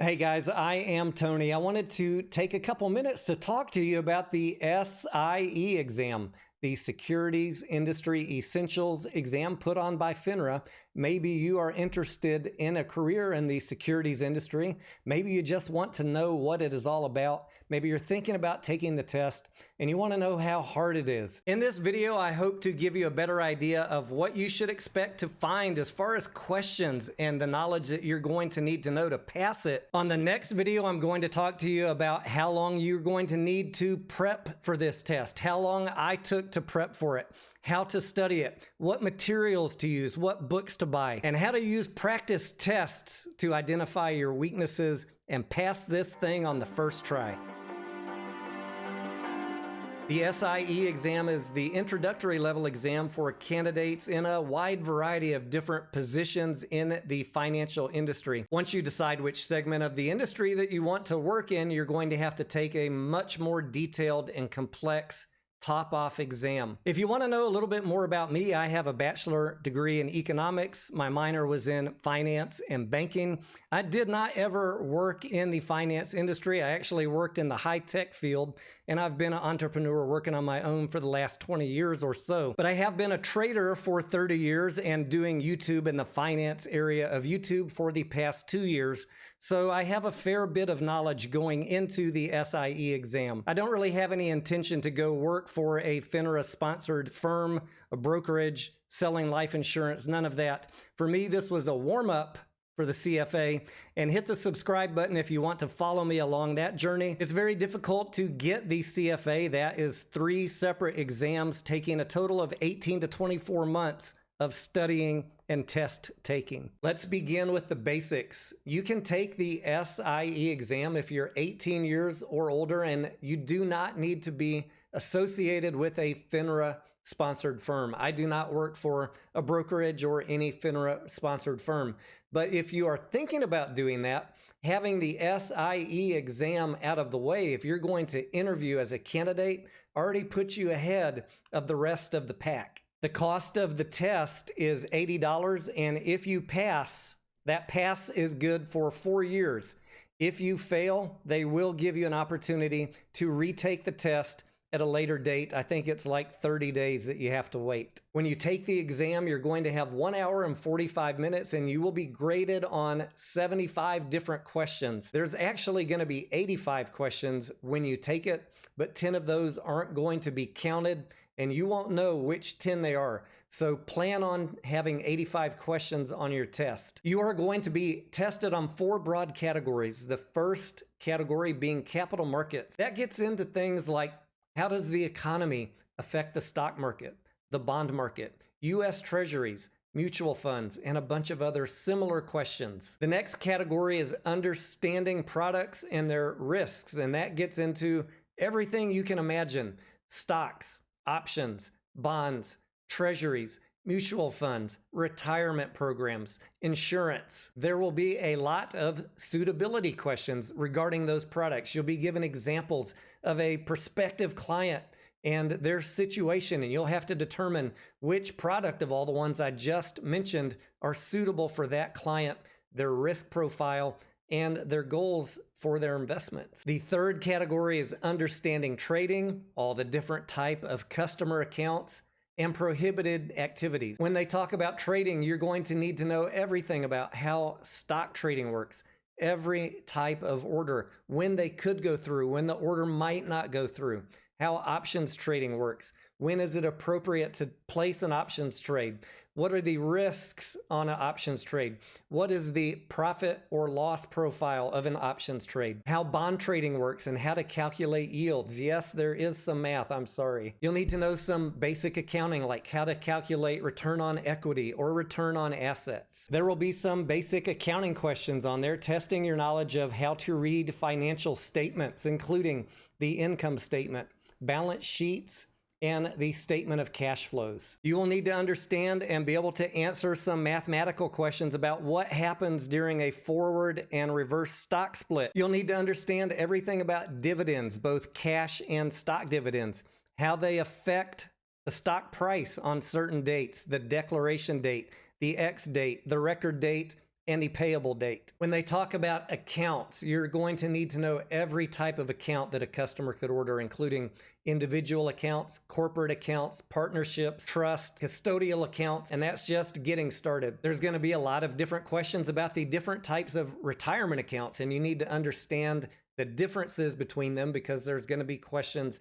Hey guys, I am Tony. I wanted to take a couple minutes to talk to you about the SIE exam the Securities Industry Essentials exam put on by FINRA. Maybe you are interested in a career in the securities industry. Maybe you just want to know what it is all about. Maybe you're thinking about taking the test and you want to know how hard it is. In this video, I hope to give you a better idea of what you should expect to find as far as questions and the knowledge that you're going to need to know to pass it. On the next video, I'm going to talk to you about how long you're going to need to prep for this test, how long I took to prep for it, how to study it, what materials to use, what books to buy, and how to use practice tests to identify your weaknesses and pass this thing on the first try. The SIE exam is the introductory level exam for candidates in a wide variety of different positions in the financial industry. Once you decide which segment of the industry that you want to work in, you're going to have to take a much more detailed and complex top off exam. If you want to know a little bit more about me, I have a bachelor degree in economics. My minor was in finance and banking. I did not ever work in the finance industry. I actually worked in the high tech field and I've been an entrepreneur working on my own for the last 20 years or so. But I have been a trader for 30 years and doing YouTube in the finance area of YouTube for the past two years. So I have a fair bit of knowledge going into the SIE exam. I don't really have any intention to go work for a FINRA sponsored firm, a brokerage, selling life insurance, none of that. For me, this was a warm up for the CFA and hit the subscribe button if you want to follow me along that journey. It's very difficult to get the CFA. That is three separate exams taking a total of 18 to 24 months of studying and test taking. Let's begin with the basics. You can take the SIE exam if you're 18 years or older and you do not need to be associated with a FINRA sponsored firm. I do not work for a brokerage or any FINRA sponsored firm. But if you are thinking about doing that, having the SIE exam out of the way, if you're going to interview as a candidate, already puts you ahead of the rest of the pack. The cost of the test is $80, and if you pass, that pass is good for four years. If you fail, they will give you an opportunity to retake the test at a later date. I think it's like 30 days that you have to wait. When you take the exam, you're going to have one hour and 45 minutes and you will be graded on 75 different questions. There's actually going to be 85 questions when you take it, but 10 of those aren't going to be counted and you won't know which 10 they are. So plan on having 85 questions on your test. You are going to be tested on four broad categories. The first category being capital markets. That gets into things like how does the economy affect the stock market, the bond market, US treasuries, mutual funds, and a bunch of other similar questions. The next category is understanding products and their risks, and that gets into everything you can imagine stocks, options, bonds, treasuries, mutual funds, retirement programs, insurance. There will be a lot of suitability questions regarding those products. You'll be given examples of a prospective client and their situation, and you'll have to determine which product of all the ones I just mentioned are suitable for that client, their risk profile, and their goals for their investments. The third category is understanding trading, all the different type of customer accounts and prohibited activities. When they talk about trading, you're going to need to know everything about how stock trading works, every type of order, when they could go through, when the order might not go through, how options trading works, when is it appropriate to place an options trade, what are the risks on an options trade? What is the profit or loss profile of an options trade? How bond trading works and how to calculate yields. Yes, there is some math. I'm sorry. You'll need to know some basic accounting like how to calculate return on equity or return on assets. There will be some basic accounting questions on there testing your knowledge of how to read financial statements, including the income statement, balance sheets, and the statement of cash flows. You will need to understand and be able to answer some mathematical questions about what happens during a forward and reverse stock split. You'll need to understand everything about dividends, both cash and stock dividends, how they affect the stock price on certain dates, the declaration date, the ex-date, the record date, and the payable date. When they talk about accounts, you're going to need to know every type of account that a customer could order, including individual accounts, corporate accounts, partnerships, trust, custodial accounts, and that's just getting started. There's going to be a lot of different questions about the different types of retirement accounts, and you need to understand the differences between them because there's going to be questions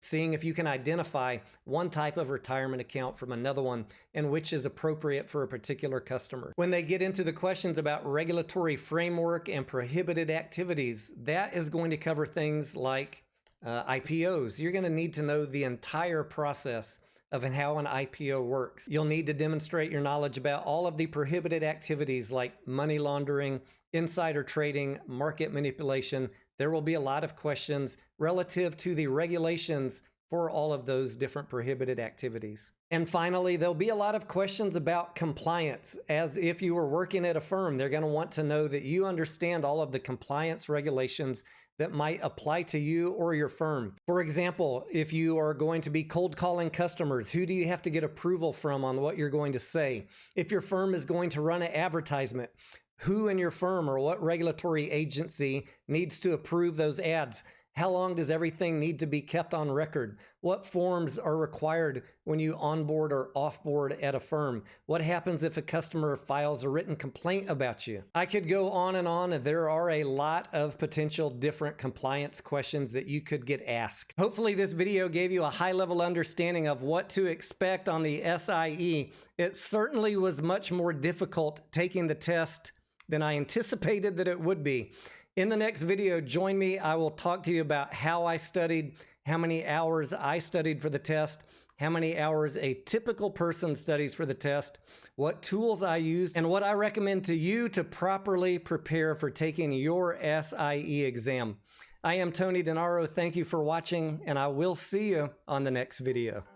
seeing if you can identify one type of retirement account from another one and which is appropriate for a particular customer. When they get into the questions about regulatory framework and prohibited activities, that is going to cover things like uh, IPOs. You're going to need to know the entire process of how an IPO works. You'll need to demonstrate your knowledge about all of the prohibited activities like money laundering, insider trading, market manipulation, there will be a lot of questions relative to the regulations for all of those different prohibited activities. And finally, there'll be a lot of questions about compliance. As if you were working at a firm, they're going to want to know that you understand all of the compliance regulations that might apply to you or your firm. For example, if you are going to be cold calling customers, who do you have to get approval from on what you're going to say? If your firm is going to run an advertisement, who in your firm or what regulatory agency needs to approve those ads? How long does everything need to be kept on record? What forms are required when you onboard or offboard at a firm? What happens if a customer files a written complaint about you? I could go on and on. and There are a lot of potential different compliance questions that you could get asked. Hopefully this video gave you a high level understanding of what to expect on the SIE. It certainly was much more difficult taking the test than I anticipated that it would be. In the next video, join me. I will talk to you about how I studied, how many hours I studied for the test, how many hours a typical person studies for the test, what tools I used, and what I recommend to you to properly prepare for taking your SIE exam. I am Tony DeNaro. Thank you for watching, and I will see you on the next video.